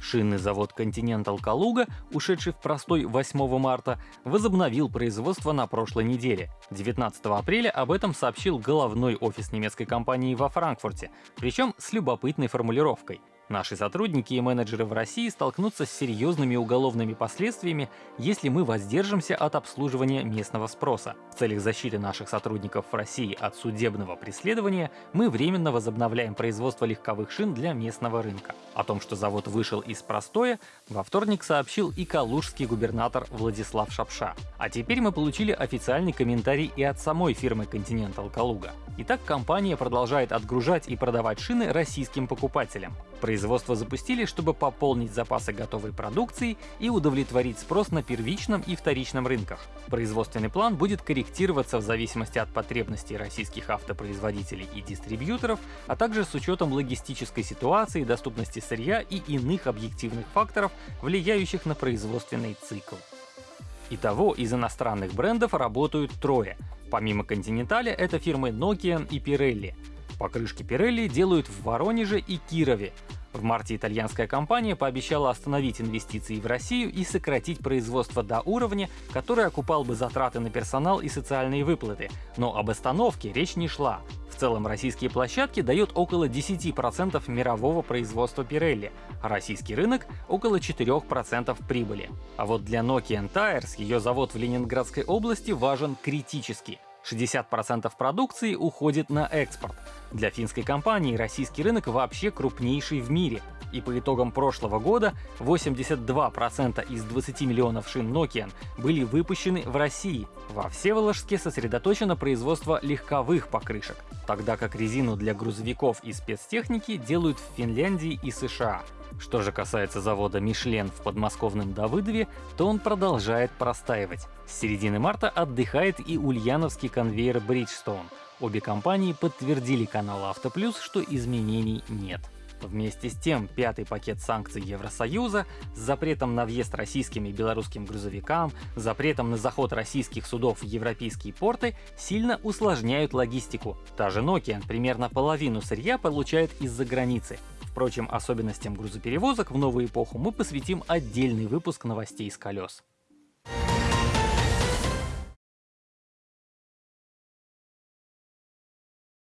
Шинный завод Continental Калуга, ушедший в простой 8 марта, возобновил производство на прошлой неделе. 19 апреля об этом сообщил головной офис немецкой компании во Франкфурте, причем с любопытной формулировкой. Наши сотрудники и менеджеры в России столкнутся с серьезными уголовными последствиями, если мы воздержимся от обслуживания местного спроса. В целях защиты наших сотрудников в России от судебного преследования мы временно возобновляем производство легковых шин для местного рынка. О том, что завод вышел из простоя, во вторник сообщил и калужский губернатор Владислав Шапша. А теперь мы получили официальный комментарий и от самой фирмы Continental Калуга. Итак, компания продолжает отгружать и продавать шины российским покупателям. Производство запустили, чтобы пополнить запасы готовой продукции и удовлетворить спрос на первичном и вторичном рынках. Производственный план будет корректироваться в зависимости от потребностей российских автопроизводителей и дистрибьюторов, а также с учетом логистической ситуации, доступности сырья и иных объективных факторов, влияющих на производственный цикл. Итого из иностранных брендов работают трое. Помимо Continental это фирмы Nokia и Pirelli. Покрышки Pirelli делают в Воронеже и Кирове. В марте итальянская компания пообещала остановить инвестиции в Россию и сократить производство до уровня, который окупал бы затраты на персонал и социальные выплаты. Но об остановке речь не шла. В целом российские площадки дают около 10% мирового производства Pirelli, а российский рынок — около 4% прибыли. А вот для Nokian Tires ее завод в Ленинградской области важен критически. 60% продукции уходит на экспорт. Для финской компании российский рынок вообще крупнейший в мире. И по итогам прошлого года 82% из 20 миллионов шин Nokian были выпущены в России. Во Всеволожске сосредоточено производство легковых покрышек, тогда как резину для грузовиков и спецтехники делают в Финляндии и США. Что же касается завода Мишлен в подмосковном Давыдове, то он продолжает простаивать. С середины марта отдыхает и ульяновский конвейер Bridgestone. Обе компании подтвердили каналу Автоплюс, что изменений нет. Вместе с тем, пятый пакет санкций Евросоюза с запретом на въезд российским и белорусским грузовикам, запретом на заход российских судов в европейские порты сильно усложняют логистику. Та же Nokia примерно половину сырья получает из-за границы. Впрочем, особенностям грузоперевозок в новую эпоху мы посвятим отдельный выпуск новостей с колес.